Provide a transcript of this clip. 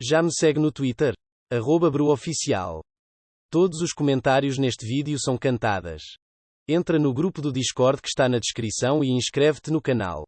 Já me segue no Twitter? Arroba BruOficial. Todos os comentários neste vídeo são cantadas. Entra no grupo do Discord que está na descrição e inscreve-te no canal.